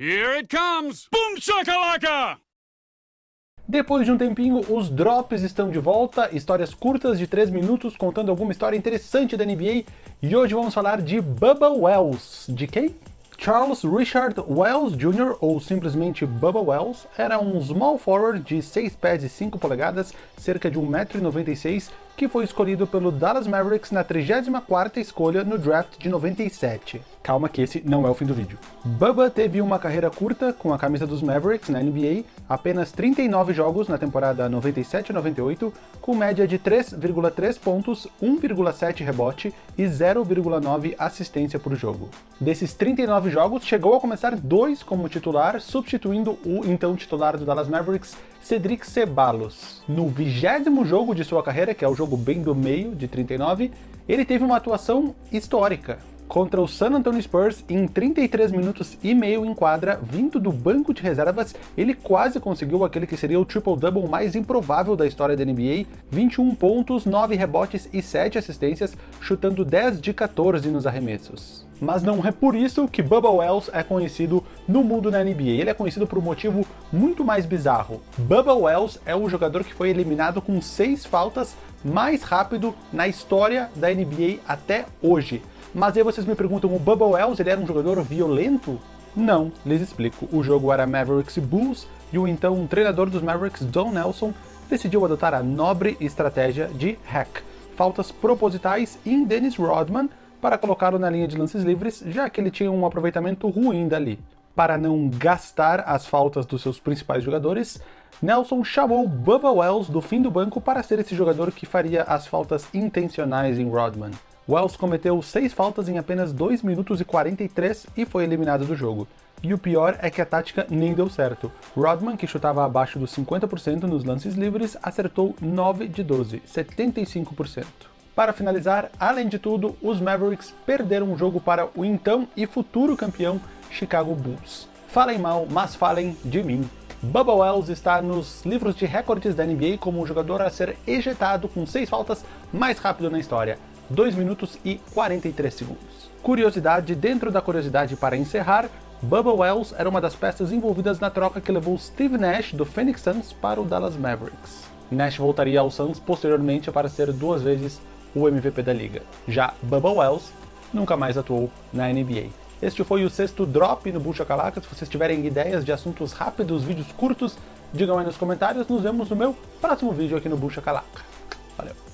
Here it comes! Boom shakalaka! Depois de um tempinho, os drops estão de volta, histórias curtas de 3 minutos contando alguma história interessante da NBA, e hoje vamos falar de Bubba Wells. De quem? Charles Richard Wells Jr., ou simplesmente Bubba Wells, era um small forward de 6 pés e 5 polegadas, cerca de 1,96m, que foi escolhido pelo Dallas Mavericks na 34ª escolha no draft de 97. Calma que esse não é o fim do vídeo. Bubba teve uma carreira curta com a camisa dos Mavericks na NBA, apenas 39 jogos na temporada 97-98, com média de 3,3 pontos, 1,7 rebote e 0,9 assistência por jogo. Desses 39 jogos, chegou a começar dois como titular, substituindo o então titular do Dallas Mavericks, Cedric Ceballos. No vigésimo jogo de sua carreira, que é o jogo bem do meio, de 39, ele teve uma atuação histórica. Contra o San Antonio Spurs, em 33 minutos e meio em quadra, vindo do banco de reservas, ele quase conseguiu aquele que seria o triple-double mais improvável da história da NBA, 21 pontos, 9 rebotes e 7 assistências, chutando 10 de 14 nos arremessos. Mas não é por isso que Bubba Wells é conhecido no mundo da NBA, ele é conhecido por um motivo muito mais bizarro. Bubba Wells é o jogador que foi eliminado com 6 faltas mais rápido na história da NBA até hoje. Mas aí vocês me perguntam, o Bubba Wells ele era um jogador violento? Não, lhes explico. O jogo era Mavericks e Bulls, e o então treinador dos Mavericks, Don Nelson, decidiu adotar a nobre estratégia de hack, faltas propositais em Dennis Rodman, para colocá-lo na linha de lances livres, já que ele tinha um aproveitamento ruim dali. Para não gastar as faltas dos seus principais jogadores, Nelson chamou Bubba Wells do fim do banco para ser esse jogador que faria as faltas intencionais em Rodman. Wells cometeu 6 faltas em apenas 2 minutos e 43 e foi eliminado do jogo. E o pior é que a tática nem deu certo. Rodman, que chutava abaixo dos 50% nos lances livres, acertou 9 de 12, 75%. Para finalizar, além de tudo, os Mavericks perderam o jogo para o então e futuro campeão Chicago Bulls. Falem mal, mas falem de mim. Bubba Wells está nos livros de recordes da NBA como o jogador a ser ejetado com 6 faltas mais rápido na história. 2 minutos e 43 segundos. Curiosidade dentro da curiosidade para encerrar, Bubba Wells era uma das peças envolvidas na troca que levou Steve Nash do Phoenix Suns para o Dallas Mavericks. Nash voltaria ao Suns posteriormente para ser duas vezes o MVP da liga. Já Bubba Wells nunca mais atuou na NBA. Este foi o sexto Drop no Bucha Calaca. Se vocês tiverem ideias de assuntos rápidos, vídeos curtos, digam aí nos comentários. Nos vemos no meu próximo vídeo aqui no Bucha Calaca. Valeu!